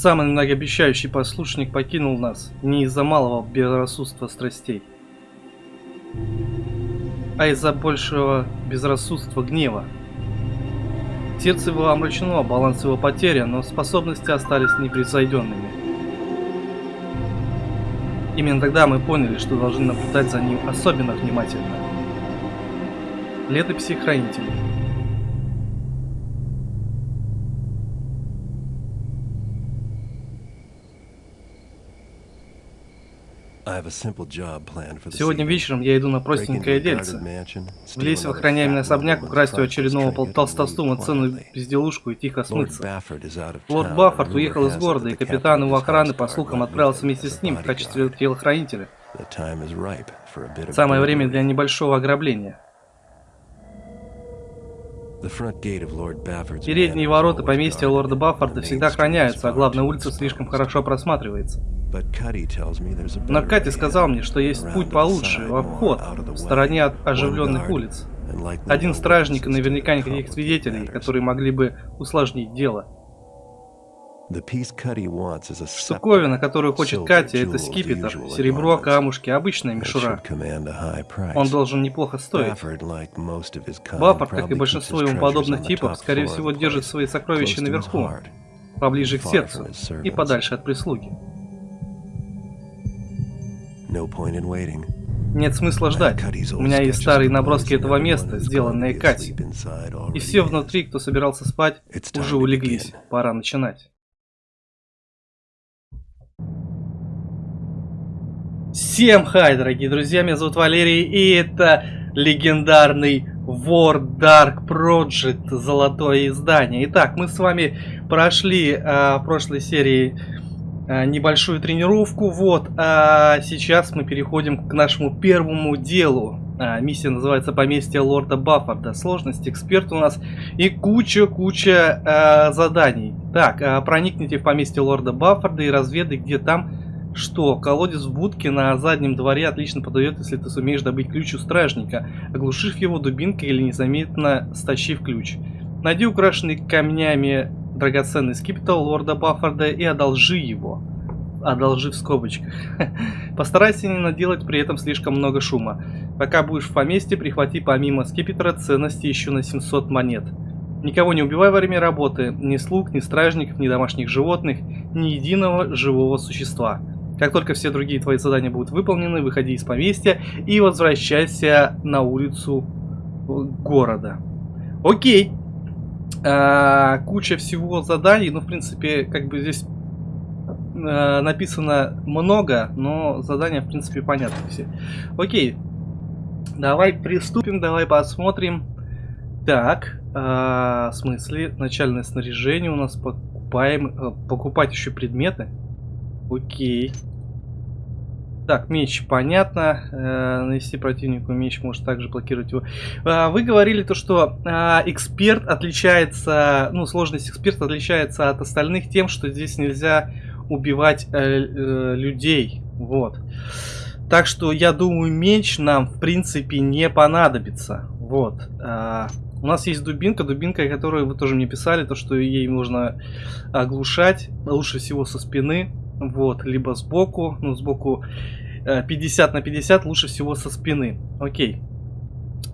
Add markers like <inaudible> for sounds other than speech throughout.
Самый многообещающий послушник покинул нас не из-за малого безрассудства страстей, а из-за большего безрассудства гнева. Сердце его омрачено, баланс его потерян, но способности остались непревзойденными. Именно тогда мы поняли, что должны наблюдать за ним особенно внимательно. Летописи хранителей. Сегодня вечером я иду на простенькое дельце. Влезть в охраняемый особняк, украсть у очередного толстостума ценную безделушку и тихо смыться. Лорд Баффорд уехал из города, и капитан его охраны, по слухам, отправился вместе с ним в качестве телохранителя. Самое время для небольшого ограбления. Передние ворота поместья лорда Баффорда всегда охраняются, а главная улица слишком хорошо просматривается. Но Кати сказал мне, что есть путь получше, в обход, в стороне от оживленных улиц. Один стражник и наверняка никаких свидетелей, которые могли бы усложнить дело. Штуковина, которую хочет Катя, это скипетр, серебро, камушки, обычная мишура. Он должен неплохо стоить. Баффорд, как и большинство ему подобных типов, скорее всего, держит свои сокровища наверху, поближе к сердцу и подальше от прислуги. Нет смысла ждать. У меня есть старые наброски этого места, сделанные Катей. И все внутри, кто собирался спать, уже улеглись. Пора начинать. Всем хай, дорогие друзья, меня зовут Валерий, и это легендарный War Dark Project, золотое издание. Итак, мы с вами прошли э, в прошлой серии Э, небольшую тренировку. Вот, а сейчас мы переходим к нашему первому делу. А, миссия называется «Поместье лорда Баффорда». Сложность, эксперт у нас и куча-куча а, заданий. Так, а, проникните в поместье лорда Баффорда и разведай, где там что. Колодец в будке на заднем дворе отлично подойдет, если ты сумеешь добыть ключ у стражника, оглушив его дубинкой или незаметно стащив ключ. Найди украшенный камнями драгоценный скипетр лорда Баффорда и одолжи его. Одолжи в скобочках. <laughs> Постарайся не наделать при этом слишком много шума. Пока будешь в поместье, прихвати помимо скипетра ценности еще на 700 монет. Никого не убивай во время работы, ни слуг, ни стражников, ни домашних животных, ни единого живого существа. Как только все другие твои задания будут выполнены, выходи из поместья и возвращайся на улицу города. Окей. А, куча всего заданий, ну, в принципе, как бы здесь а, написано много, но задания, в принципе, понятны все. Окей, давай приступим, давай посмотрим. Так, а, в смысле, начальное снаряжение у нас покупаем, а, покупать еще предметы. Окей. Так, меч, понятно. Э, нанести противнику меч может также блокировать его. Э, вы говорили то, что э, эксперт отличается, ну, сложность эксперта отличается от остальных тем, что здесь нельзя убивать э, э, людей. Вот. Так что я думаю, меч нам, в принципе, не понадобится. Вот. Э, у нас есть дубинка, дубинка, которую вы тоже мне писали, то, что ей можно оглушать, лучше всего со спины. Вот, либо сбоку, ну, сбоку 50 э, на 50, лучше всего со спины. Окей.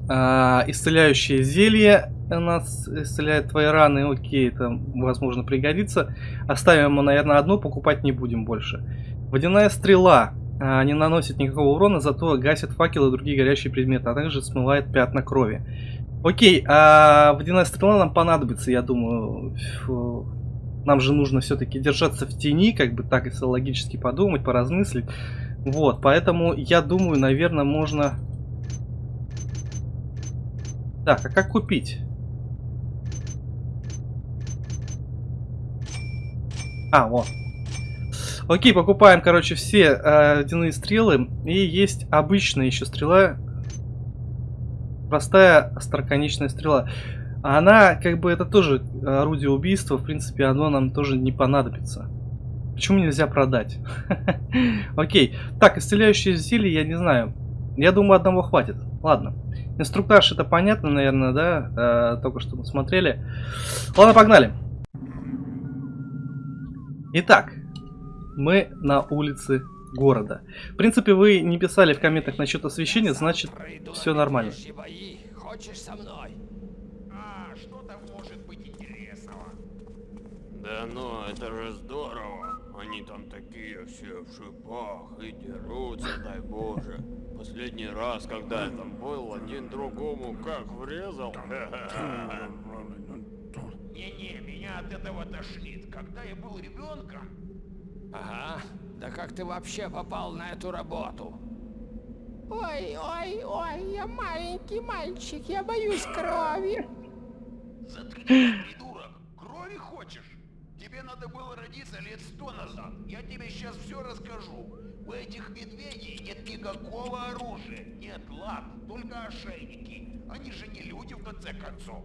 А, исцеляющее зелье у нас исцеляет твои раны. Окей, это возможно пригодится. Оставим, наверное, одну, покупать не будем больше. Водяная стрела. А, не наносит никакого урона, зато гасит факелы и другие горящие предметы, а также смывает пятна крови. Окей, а водяная стрела нам понадобится, я думаю. Нам же нужно все-таки держаться в тени, как бы так, если логически подумать, поразмыслить. Вот, поэтому я думаю, наверное, можно... Так, а как купить? А, вот. Окей, покупаем, короче, все э, водяные стрелы. И есть обычная еще стрела. Простая остроконечная стрела. Она, как бы, это тоже орудие убийства. В принципе, оно нам тоже не понадобится. Почему нельзя продать? <laughs> Окей. Так, исцеляющие зелье, я не знаю. Я думаю, одного хватит. Ладно. Инструктаж это понятно, наверное, да? Э, только что мы смотрели. Ладно, погнали. Итак, мы на улице города. В принципе, вы не писали в комментах насчет освещения, значит, все нормально. Хочешь со мной? А, что там может быть интересного? Да ну, это же здорово. Они там такие все в шипах и дерутся, дай боже. Последний раз, когда я там был, один другому как врезал. Не-не, меня от этого тошнит. Когда я был ребенком, Ага. Да как ты вообще попал на эту работу? Ой, ой, ой, я маленький мальчик, я боюсь крови. Заткнись, придурок. Крови хочешь? Тебе надо было родиться лет сто назад. Я тебе сейчас все расскажу. У этих медведей нет никакого оружия. Нет лап, только ошейники. Они же не люди в конце концов.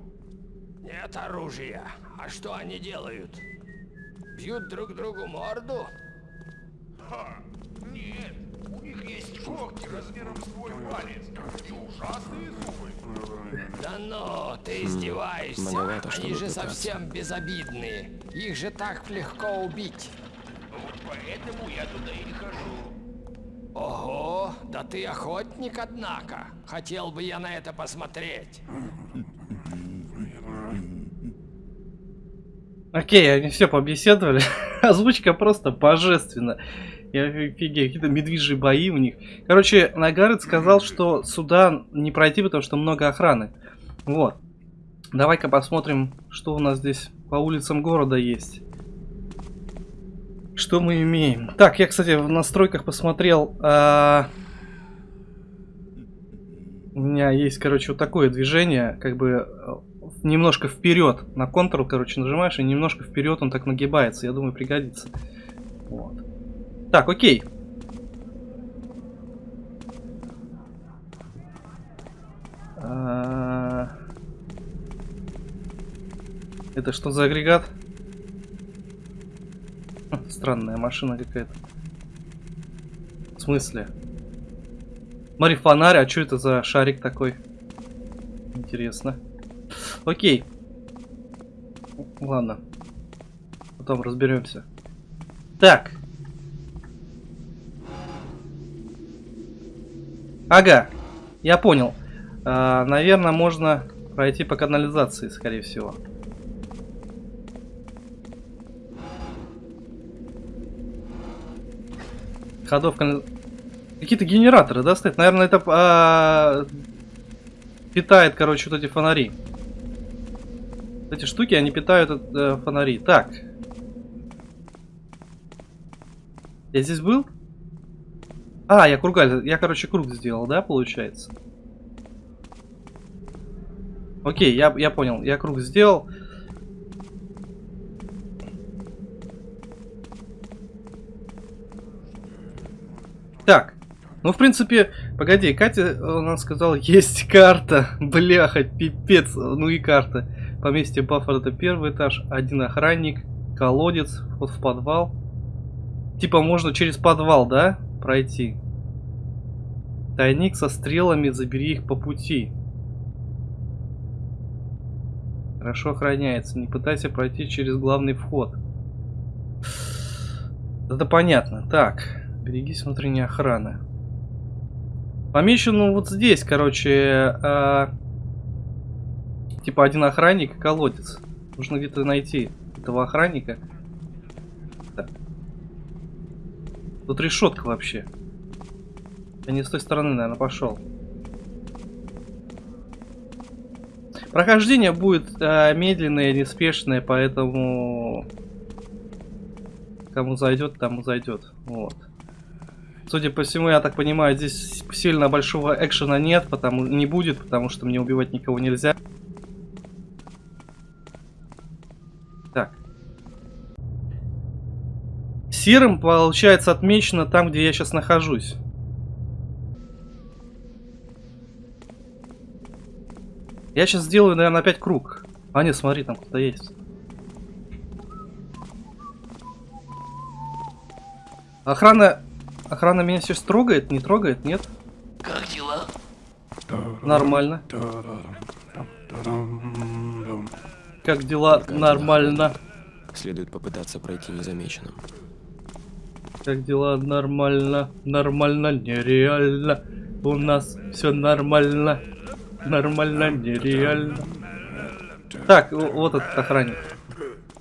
Нет оружия. А что они делают? Бьют друг другу морду? Ха! Нет, есть когти размером с твой палец и ужасные зубы. Да ну, ты издеваешься. многовато, Они же пытаться. совсем безобидные. Их же так легко убить. Вот поэтому я туда и не хожу. Ого, да ты охотник, однако. Хотел бы я на это посмотреть. Окей, они все побеседовали. <laughs> Озвучка просто божественна. Я офигею, какие-то медвежьи бои у них. Короче, Нагарет сказал, что сюда не пройти, потому что много охраны. Вот. Давай-ка посмотрим, что у нас здесь по улицам города есть. Что мы имеем? Так, я, кстати, в настройках посмотрел. а, У меня есть, короче, вот такое движение, как бы э, немножко вперед. На Ctrl, короче, нажимаешь, и немножко вперед он так нагибается. Я думаю, пригодится. Вот. Так, окей. А, Это что за агрегат? Хм, Странная машина какая-то. В смысле? Смотри, фонарь, а что это за шарик такой? Интересно. Окей. Ладно. Потом разберемся. Так. Ага. Я понял. А, наверное, можно пройти по канализации, скорее всего. Ходов канали- Какие-то генераторы, да, стоят? Наверное, это а, питает, короче, вот эти фонари. Эти штуки, они питают э, фонари. Так. Я здесь был? А, я кругаль. Я, короче, круг сделал, да, получается? Окей, я, я понял. Я круг сделал. Так. Ну, в принципе, погоди, Катя у нас сказала, <laughs> есть карта. Бляха, пипец. Ну и карта. Поместье Баффер это первый этаж. Один охранник. Колодец. Вход в подвал. Типа можно через подвал, да? Пройти. Тайник со стрелами, забери их по пути. Хорошо охраняется. Не пытайся пройти через главный вход. Это понятно. Так, берегись внутренней охраны. Помечено вот здесь, короче, а, типа один охранник и колодец. Нужно где-то найти этого охранника. Так. Тут решетка вообще. Я не с той стороны, наверное, пошел. Прохождение будет э, медленное, неспешное, поэтому кому зайдет, тому зайдет. Вот. Судя по всему, я так понимаю, здесь сильно большого экшена нет, потому не будет, потому что мне убивать никого нельзя. Так. Серым, получается, отмечено там, где я сейчас нахожусь. Я сейчас сделаю, наверное, опять круг. А нет, смотри, там кто-то есть. Охрана... Охрана меня сейчас трогает? Не трогает? Нет? Как дела? Нормально. Как дела? Нормально. Следует попытаться пройти незамеченным. Как дела? Нормально. Нормально, нереально. У нас все нормально. Нормально, нереально. Так, вот этот охранник.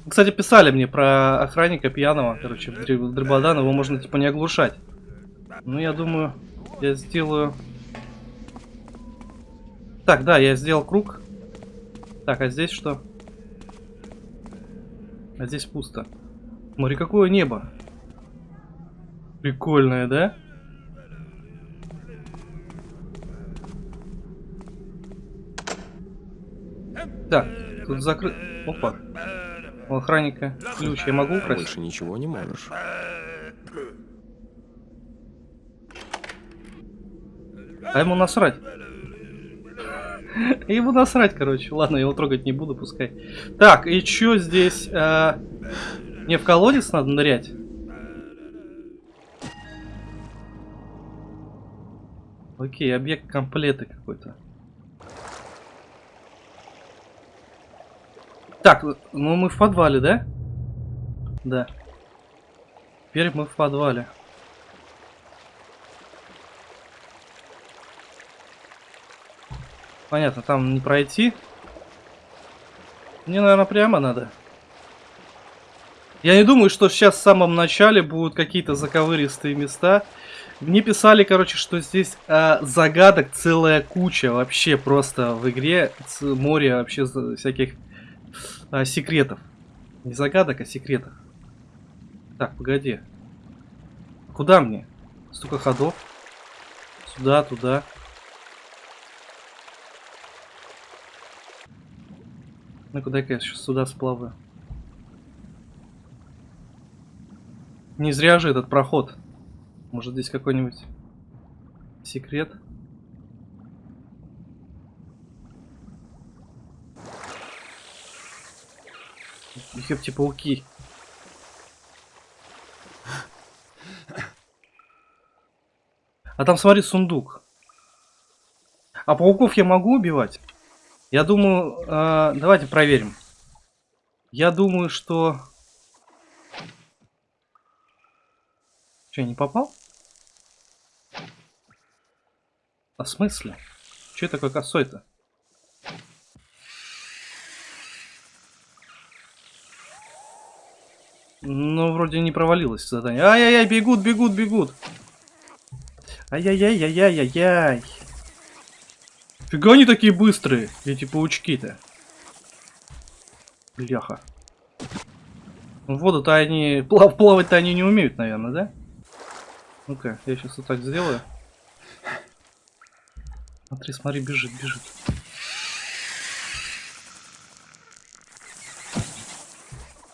Кстати, писали мне про охранника пьяного, короче, Дребодан, его можно типа не оглушать. Ну, я думаю, я сделаю... Так, да, я сделал круг. Так, а здесь что? А здесь пусто. Смотри, какое небо. Прикольное, да? Так, тут закрыт... Опа. У охранника ключ я могу украсть? Больше ничего не можешь. А ему насрать. <laughs> Ему насрать, короче. Ладно, я его трогать не буду, пускай. Так, и чё здесь? а, Мне в колодец надо нырять? Окей, объект комплета какой-то. Так, ну мы в подвале, да? Да. Теперь мы в подвале. Понятно, там не пройти. Мне, наверное, прямо надо. Я не думаю, что сейчас в самом начале будут какие-то заковыристые места. Мне писали, короче, что здесь а, загадок целая куча вообще просто в игре. Море вообще всяких а, секретов. Не загадок, а секретов. Так, погоди. Куда мне? Столько ходов. Сюда, туда. Ну куда-ка я сейчас сюда сплаваю. Не зря же этот проход. Может здесь какой-нибудь секрет? Ёпти пауки. А там смотри сундук. А пауков я могу убивать? Я думаю, э, давайте проверим. Я думаю, что... Че, не попал? А смысле? Че такой косой-то? Ну, вроде не провалилось задание. Ай-яй-яй, бегут, бегут, бегут. Ай-яй-яй-яй-яй-яй. Фига они такие быстрые, эти паучки-то. Бляха. В воду-то они... Плав, плавать-то они не умеют, наверное, да? Ну-ка, я сейчас вот так сделаю. Смотри, смотри, бежит, бежит.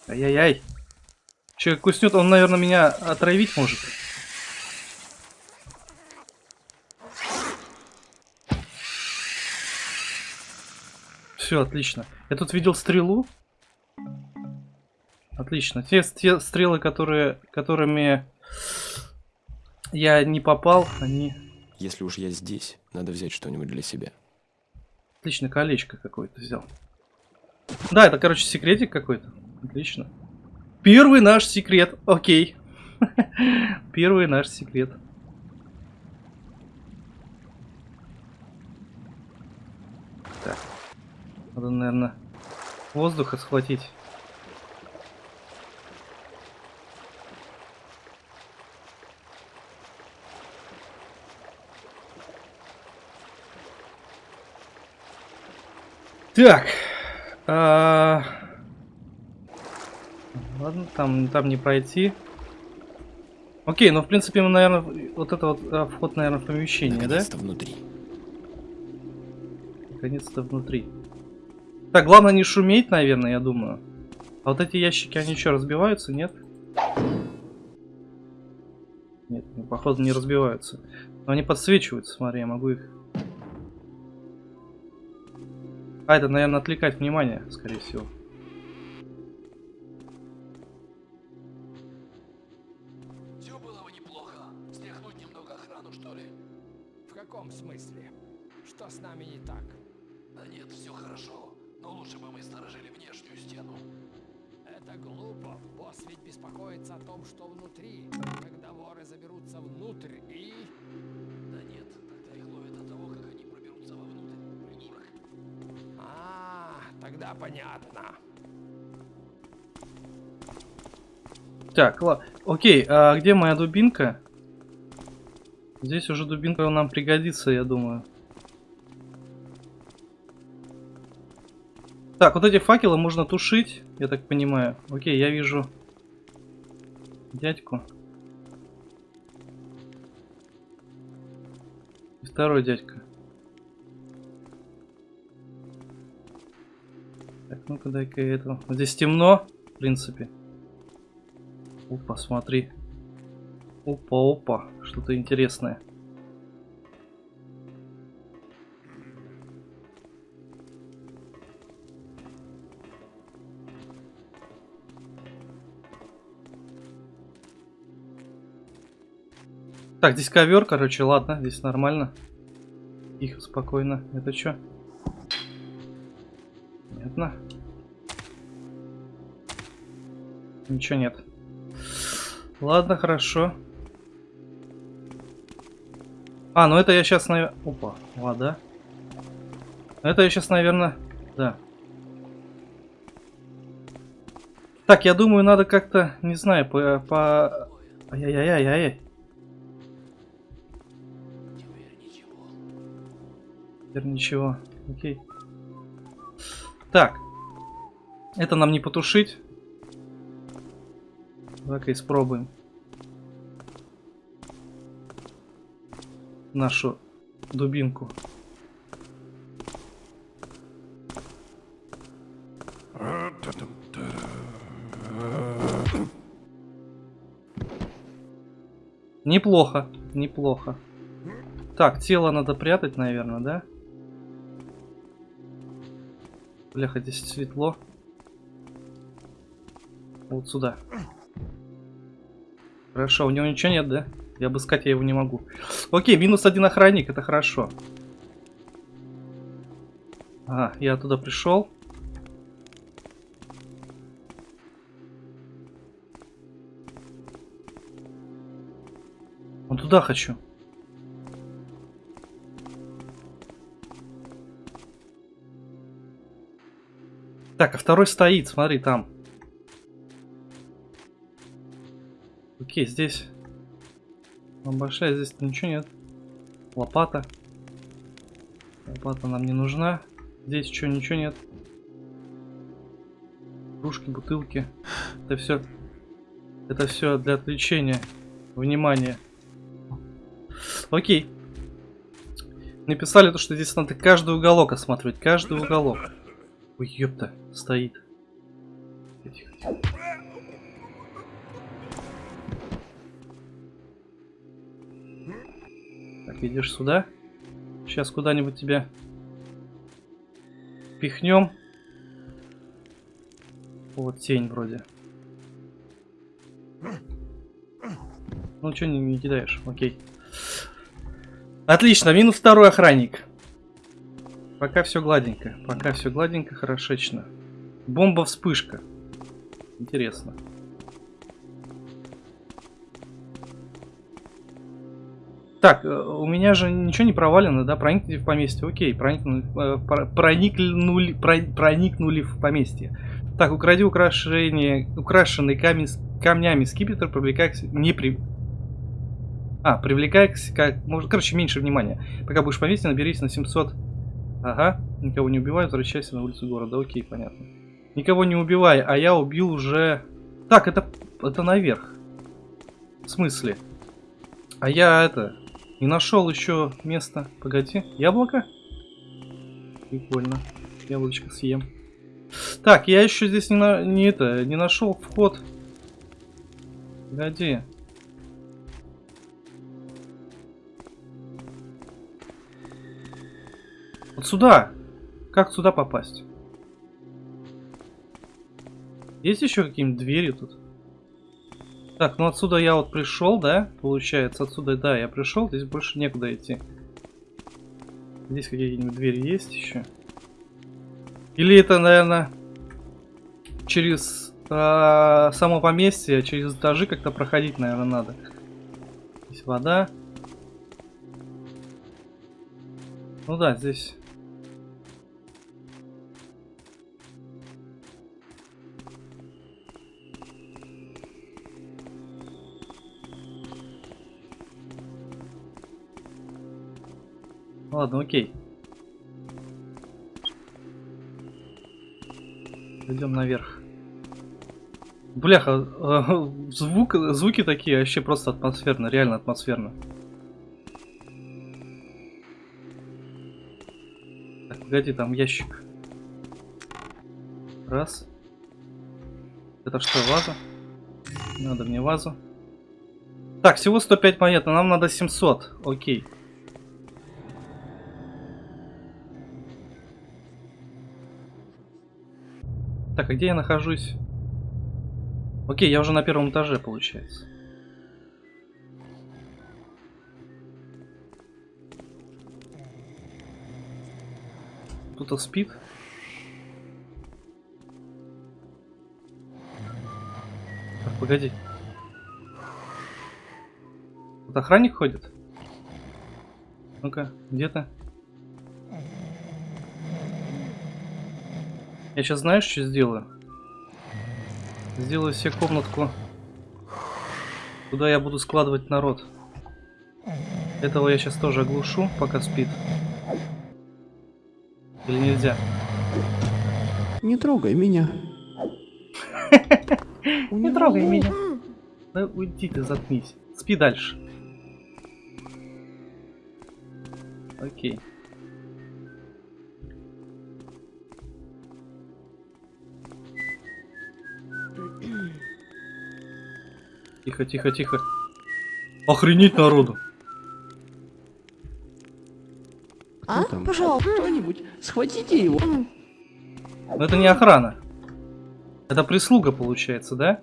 Ай-яй-яй. Че, куснет, он, наверное, меня отравить может. Все, отлично. Я тут видел стрелу. Отлично. Те, те стрелы, которые, которыми я не попал, они... Если уж я здесь, надо взять что-нибудь для себя. Отлично, колечко какое-то взял. Да, это, короче, секретик какой-то. Отлично. Первый наш секрет. Окей. Первый наш секрет. Так. Надо, наверное, воздуха схватить. Так. а, Ладно, там, там не пройти. Окей, ну в принципе мы, наверное, вот это вот а, вход, наверное, в помещение, да? Наконец-то внутри. Наконец-то внутри. Так, главное не шуметь, наверное, я думаю. А вот эти ящики, они что, разбиваются, нет? Нет, ну, походу не разбиваются. Но они подсвечиваются, смотри, я могу их... А, это, наверное, отвлекать внимание, скорее всего. Окей, а где моя дубинка? Здесь уже дубинка нам пригодится, я думаю. Так, вот эти факелы можно тушить, я так понимаю. Окей, я вижу дядьку. И второй дядька. Так, ну-ка дай-ка я этого. Здесь темно, в принципе. Опа, смотри. Опа, опа, что-то интересное. Так, здесь ковер, короче, ладно, здесь нормально. Тихо, спокойно. Это что? Понятно. Ничего нет. Ладно, хорошо. А, ну это я сейчас, наверное... Опа, вода. Это я сейчас, наверное... Да. Так, я думаю, надо как-то, не знаю, по... по... Ай-яй-яй-яй-яй. Теперь ничего. Окей. Так. Это нам не потушить. Давай-ка испробуем. Нашу дубинку. Неплохо, неплохо. Так, тело надо прятать, наверное, да? Бляха, здесь светло. Вот сюда. Хорошо, у него ничего нет, да? И обыскать я его не могу. Окей, минус один охранник, это хорошо. Ага, я туда пришел. Вон туда хочу. Так, а второй стоит, смотри, там. Окей, здесь. Большая, здесь ничего нет. Лопата. Лопата нам не нужна. Здесь что, ничего нет. Кружки, бутылки. Это все. Это все для отвлечения. Внимания. Окей. Написали то, что здесь надо каждый уголок осматривать. Каждый уголок. Ой, ёпта, стоит. Тихо, тихо. Идешь сюда. Сейчас куда-нибудь тебя пихнем. Вот тень вроде. Ну что не, не кидаешь? Окей. Отлично, минус второй охранник. Пока все гладенько. Пока все гладенько, хорошечно. Бомба-вспышка. Интересно. Так, э, у меня же ничего не провалено, да? Проникли в поместье. Окей, проникнули, э, про- проникнули, про- проникнули в поместье. Так, укради украшение, украшенный камень, камнями скипетр, привлекая к не при... А, привлекая к как, короче, меньше внимания. Пока будешь в поместье, наберись на 700 Ага, никого не убивай, возвращайся на улицу города. Окей, понятно. Никого не убивай, а я убил уже... Так, это, это наверх. В смысле? А я это... Не нашел еще место. Погоди, яблоко? Прикольно. Яблочко съем. Так, я еще здесь не, на... не это, не нашел вход. Погоди. Вот сюда. Как сюда попасть? Есть еще какие-нибудь двери тут? Так, ну отсюда я вот пришел, да? Получается, отсюда, да, я пришел, здесь больше некуда идти. Здесь какие-нибудь двери есть еще? Или это, наверное, через э, само поместье через этажи как-то проходить, наверное, надо. Здесь вода. Ну да, здесь. Ладно, окей. Идем наверх. Бляха, э, звук, звуки такие вообще просто атмосферно, реально атмосферно. Так, погоди, там ящик. Раз. Это что, ваза? Надо мне вазу. Так, всего 105 монет, но нам надо 700. Окей. Так, а где я нахожусь? Окей, я уже на первом этаже, получается. Кто-то спит. Так, погоди. Тут охранник ходит? Ну-ка, где Я сейчас знаешь, что сделаю? Сделаю себе комнатку, куда я буду складывать народ. Этого я сейчас тоже оглушу, пока спит. Или нельзя? Не трогай меня. <laughs> Не трогай меня. Да уйди ты, заткнись. Спи дальше. Окей. Тихо, тихо, тихо. Охренеть народу. А? там? Пожалуйста. Кто-нибудь, схватите его. Но это не охрана. Это прислуга получается, да?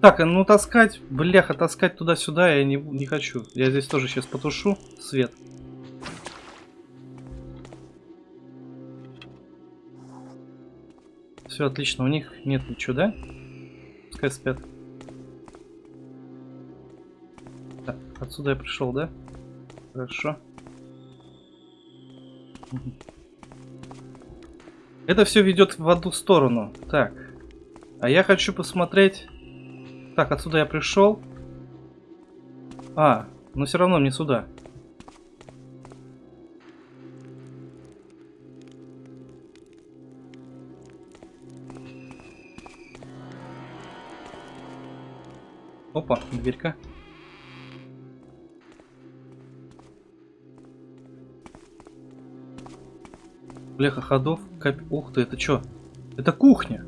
Так, а ну таскать, бляха, таскать туда-сюда я не, не хочу. Я здесь тоже сейчас потушу свет. Все отлично, у них нет ничего, да? Пускай спят. Отсюда я пришел, да? Хорошо. Это все ведет в одну сторону. Так. А я хочу посмотреть... Так, отсюда я пришел. А, но все равно мне сюда. Опа, дверька. Бляха ходов. Кап... Ух ты, это что? Это кухня.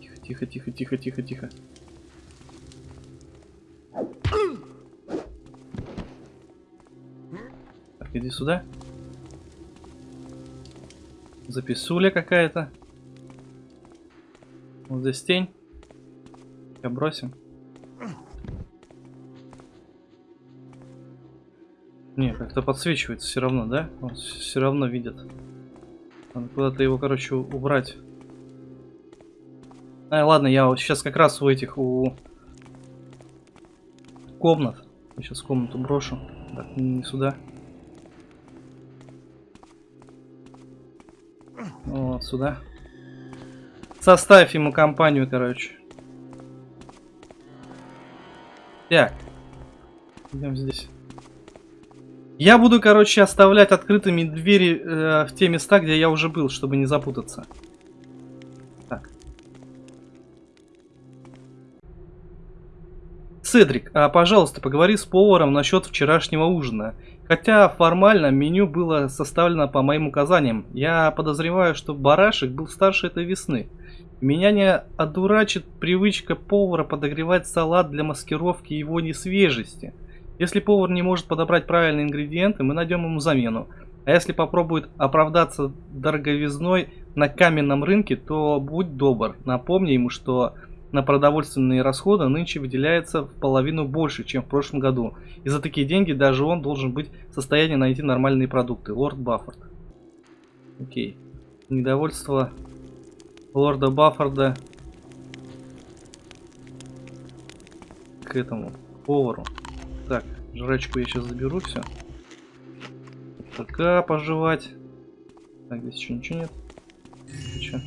Тихо, тихо, тихо, тихо, тихо, тихо. Так, иди сюда. Записуля какая-то. Вот здесь тень. Я бросим. Как-то подсвечивается все равно, да? Он все равно видит. Надо куда-то его, короче, убрать. А, ладно, я сейчас как раз у этих, у комнат. Я сейчас комнату брошу. Так, не сюда. Вот сюда. Составь ему компанию, короче. Так. Идем здесь. Я буду, короче, оставлять открытыми двери э, в те места, где я уже был, чтобы не запутаться. Так. Седрик, а, пожалуйста, поговори с поваром насчет вчерашнего ужина. Хотя формально меню было составлено по моим указаниям. Я подозреваю, что барашек был старше этой весны. Меня не одурачит привычка повара подогревать салат для маскировки его несвежести. Если повар не может подобрать правильные ингредиенты, мы найдем ему замену. А если попробует оправдаться дороговизной на каменном рынке, то будь добр, напомни ему, что на продовольственные расходы нынче выделяется в половину больше, чем в прошлом году. И за такие деньги даже он должен быть в состоянии найти нормальные продукты. Лорд Баффорд. Окей. Недовольство лорда Баффорда к этому повару. Так, жрачку я сейчас заберу все. Пока пожевать. Так, здесь еще ничего нет. Че?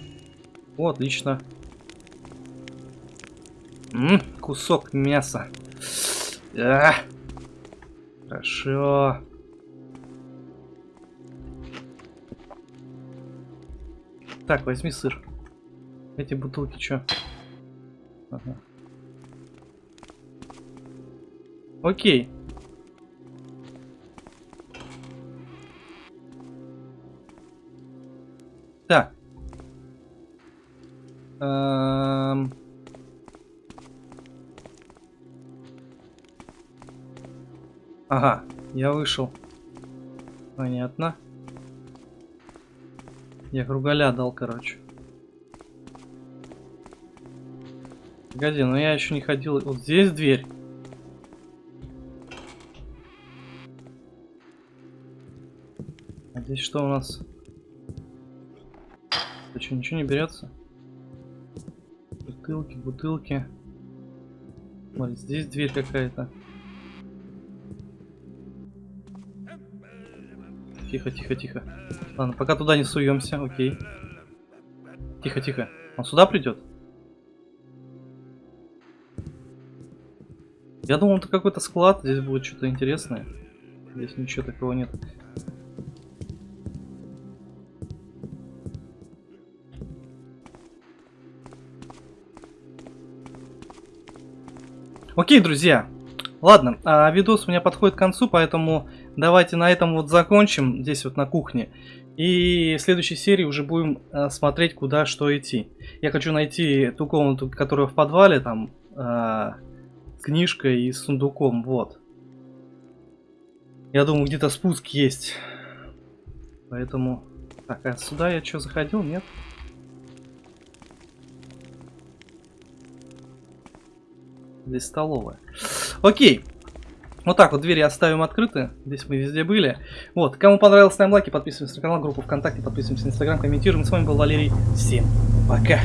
О, отлично. М, кусок мяса. А, хорошо. Так, возьми сыр. Эти бутылки что? Ага. Окей. Так. Эм. Ага, я вышел. Понятно. Я кругаля дал, короче. Погоди, но я еще не ходил. Вот здесь дверь. Здесь что у нас? Что, ничего не берется? Бутылки, бутылки. Смотри, здесь дверь какая-то. Тихо, тихо, тихо. Ладно, пока туда не суемся, окей. Тихо, тихо. Он сюда придет? Я думал, это какой-то склад, здесь будет что-то интересное. Здесь ничего такого нет. Окей, друзья. Ладно, а видос у меня подходит к концу, поэтому давайте на этом вот закончим, здесь вот на кухне. И в следующей серии уже будем а, смотреть, куда что идти. Я хочу найти ту комнату, которая в подвале, там, а, с книжкой и с сундуком, вот. Я думаю, где-то спуск есть. Поэтому... Так, а сюда я что, заходил? Нет? Здесь столовая. Окей. Вот так вот двери оставим открыты. Здесь мы везде были. Вот. Кому понравилось, ставим лайки, подписываемся на канал, группу ВКонтакте, подписываемся на Инстаграм, комментируем. С вами был Валерий. Всем пока.